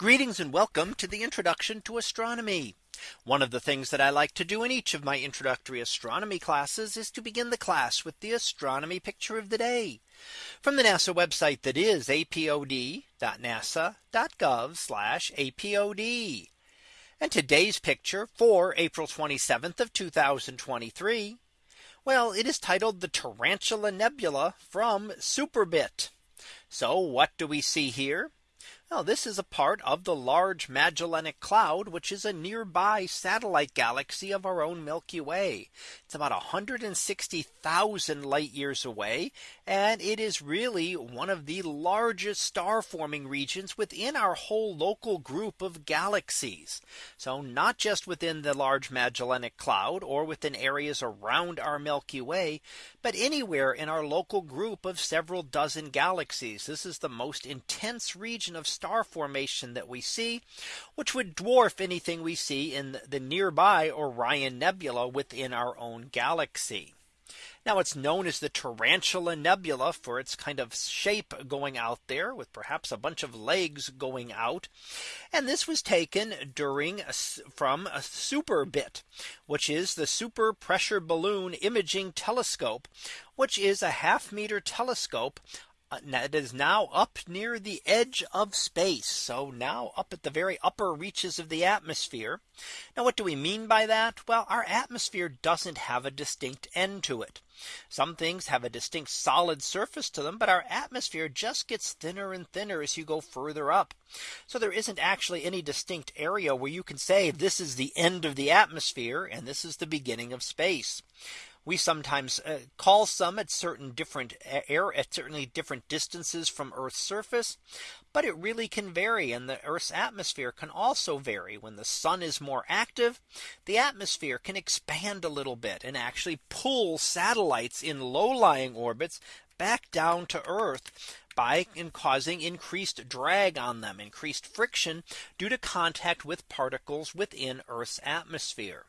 Greetings and welcome to the introduction to astronomy. One of the things that I like to do in each of my introductory astronomy classes is to begin the class with the astronomy picture of the day from the NASA website that is apod.nasa.gov apod. And today's picture for April 27th of 2023. Well, it is titled the Tarantula Nebula from Superbit. So what do we see here? Now this is a part of the Large Magellanic Cloud, which is a nearby satellite galaxy of our own Milky Way. It's about 160,000 light years away. And it is really one of the largest star forming regions within our whole local group of galaxies. So not just within the Large Magellanic Cloud or within areas around our Milky Way, but anywhere in our local group of several dozen galaxies. This is the most intense region of star formation that we see, which would dwarf anything we see in the nearby Orion Nebula within our own galaxy. Now it's known as the Tarantula Nebula for its kind of shape going out there with perhaps a bunch of legs going out. And this was taken during from a SuperBit, which is the super pressure balloon imaging telescope, which is a half meter telescope Uh, it is now up near the edge of space. So now up at the very upper reaches of the atmosphere. Now what do we mean by that? Well, our atmosphere doesn't have a distinct end to it. Some things have a distinct solid surface to them, but our atmosphere just gets thinner and thinner as you go further up. So there isn't actually any distinct area where you can say this is the end of the atmosphere and this is the beginning of space we sometimes uh, call some at certain different air at certainly different distances from Earth's surface. But it really can vary and the Earth's atmosphere can also vary when the sun is more active. The atmosphere can expand a little bit and actually pull satellites in low lying orbits back down to Earth by in causing increased drag on them increased friction due to contact with particles within Earth's atmosphere.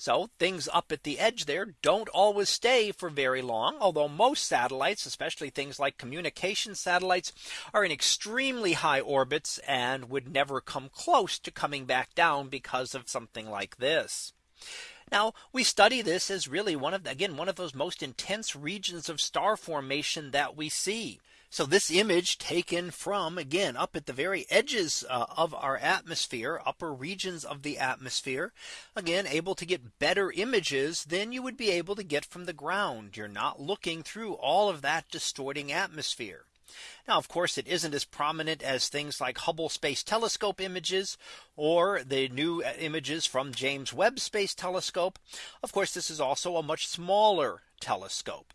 So things up at the edge there don't always stay for very long. Although most satellites, especially things like communication satellites, are in extremely high orbits and would never come close to coming back down because of something like this. Now we study this as really one of again one of those most intense regions of star formation that we see. So this image taken from again up at the very edges uh, of our atmosphere upper regions of the atmosphere again able to get better images than you would be able to get from the ground. You're not looking through all of that distorting atmosphere. Now, of course, it isn't as prominent as things like Hubble Space Telescope images or the new uh, images from James Webb Space Telescope. Of course, this is also a much smaller telescope.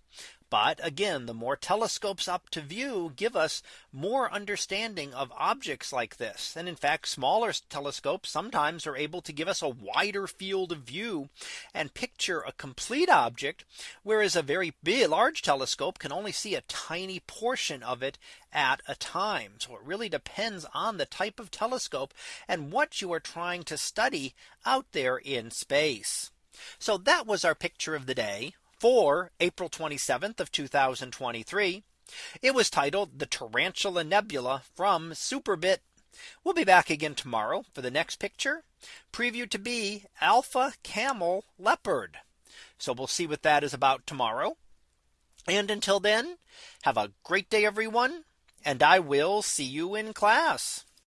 But again, the more telescopes up to view give us more understanding of objects like this. And in fact, smaller telescopes sometimes are able to give us a wider field of view and picture a complete object. Whereas a very big large telescope can only see a tiny portion of it at a time. So it really depends on the type of telescope and what you are trying to study out there in space. So that was our picture of the day for April 27th of 2023. It was titled the Tarantula Nebula from Superbit. We'll be back again tomorrow for the next picture previewed to be Alpha Camel Leopard. So we'll see what that is about tomorrow. And until then, have a great day, everyone. And I will see you in class.